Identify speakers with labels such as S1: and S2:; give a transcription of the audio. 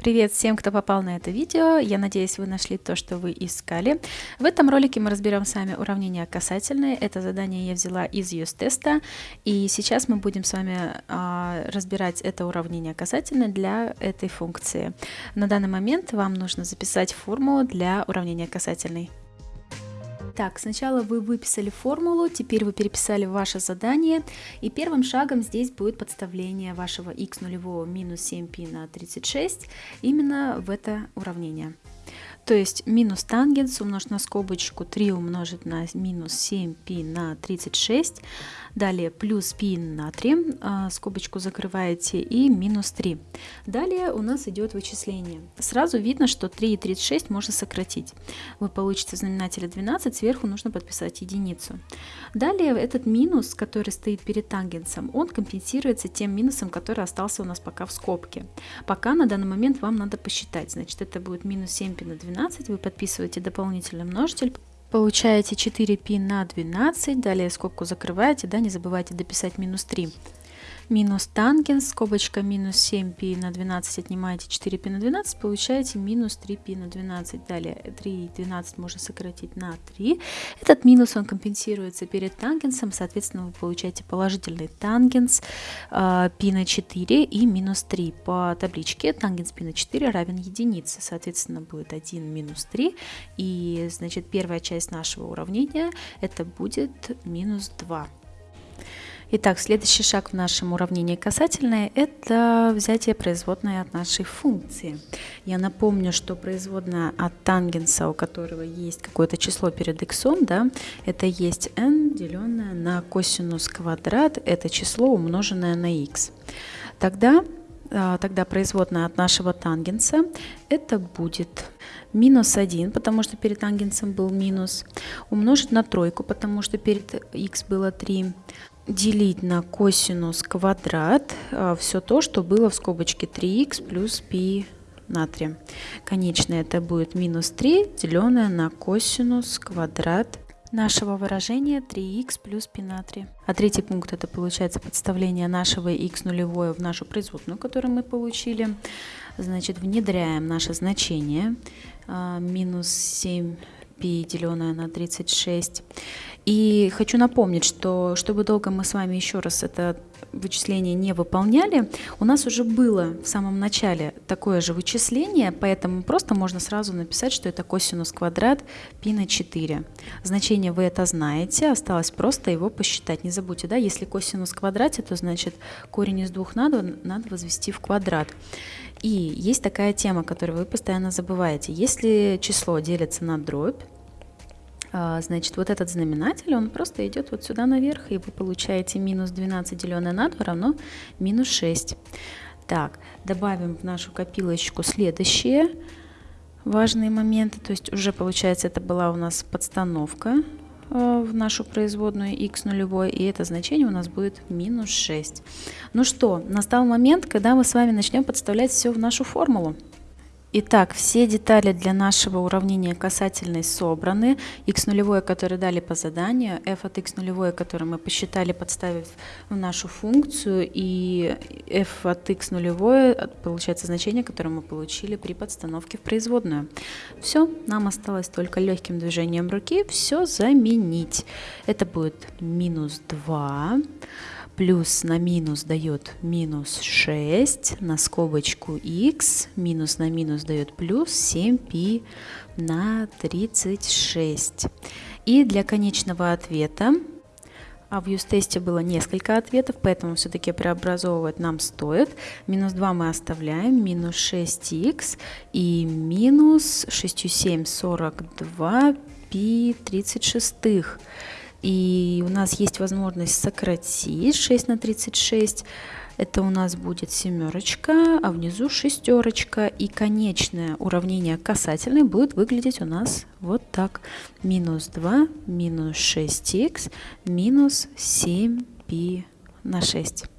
S1: Привет всем, кто попал на это видео. Я надеюсь, вы нашли то, что вы искали. В этом ролике мы разберем с вами уравнения касательные. Это задание я взяла из use-теста. И сейчас мы будем с вами а, разбирать это уравнение касательное для этой функции. На данный момент вам нужно записать формулу для уравнения касательной. Так, сначала вы выписали формулу, теперь вы переписали ваше задание, и первым шагом здесь будет подставление вашего x нулевого минус 7π на 36 именно в это уравнение. То есть минус тангенс умножить на скобочку 3 умножить на минус 7π на 36. Далее плюс π на 3, а, скобочку закрываете, и минус 3. Далее у нас идет вычисление. Сразу видно, что 3 и 36 можно сократить. Вы получите в знаменателе 12, сверху нужно подписать единицу. Далее этот минус, который стоит перед тангенсом, он компенсируется тем минусом, который остался у нас пока в скобке. Пока на данный момент вам надо посчитать. Значит, это будет минус 7π на 12, вы подписываете дополнительный множитель, Получаете 4π на 12, далее скобку закрываете, да, не забывайте дописать минус 3 минус тангенс, скобочка минус 7π на 12, отнимаете 4π на 12, получаете минус 3π на 12. Далее 3 и 12 можно сократить на 3. Этот минус он компенсируется перед тангенсом, соответственно вы получаете положительный тангенс э, π на 4 и минус 3. По табличке тангенс π на 4 равен единице, соответственно будет 1 минус 3. И значит первая часть нашего уравнения это будет минус 2. Итак, следующий шаг в нашем уравнении касательное – это взятие производной от нашей функции. Я напомню, что производная от тангенса, у которого есть какое-то число перед x, да, это есть n, деленное на косинус квадрат, это число, умноженное на x. Тогда, а, тогда производная от нашего тангенса это будет минус 1, потому что перед тангенсом был минус, умножить на тройку, потому что перед x было 3, делить на косинус квадрат а, все то, что было в скобочке 3х плюс π натрия. Конечно, это будет минус 3, деленное на косинус квадрат нашего выражения 3х плюс π натрия. А третий пункт это получается подставление нашего х нулевое в нашу производную, которую мы получили. Значит, внедряем наше значение а, минус 7 π деленное на 36. и хочу напомнить, что чтобы долго мы с вами еще раз это вычисление не выполняли, у нас уже было в самом начале такое же вычисление, поэтому просто можно сразу написать, что это косинус квадрат π на 4. Значение вы это знаете, осталось просто его посчитать. Не забудьте, да, если косинус в квадрате, то значит корень из двух надо, надо возвести в квадрат. И есть такая тема, которую вы постоянно забываете. Если число делится на дробь, значит, вот этот знаменатель, он просто идет вот сюда наверх, и вы получаете минус 12 деленное на 2 равно минус 6. Так, добавим в нашу копилочку следующие важные моменты. То есть уже, получается, это была у нас подстановка а, в нашу производную x нулевой, и это значение у нас будет минус 6. Ну что, настал момент, когда мы с вами начнем подставлять все в нашу формулу. Итак, все детали для нашего уравнения касательной собраны. x нулевое, которое дали по заданию, f от x нулевое, которое мы посчитали, подставив в нашу функцию, и f от x нулевое, получается значение, которое мы получили при подстановке в производную. Все, нам осталось только легким движением руки все заменить. Это будет минус 2 плюс на минус дает минус 6 на скобочку x, минус на минус дает плюс 7π на 36. И для конечного ответа, а в use-тесте было несколько ответов, поэтому все-таки преобразовывать нам стоит. Минус 2 мы оставляем, минус 6х и минус 6, 7, 42 π 36. И у нас есть возможность сократить 6 на 36. Это у нас будет семерочка, а внизу шестерочка. И конечное уравнение касательной будет выглядеть у нас вот так. Минус 2, минус 6х, минус 7π на 6.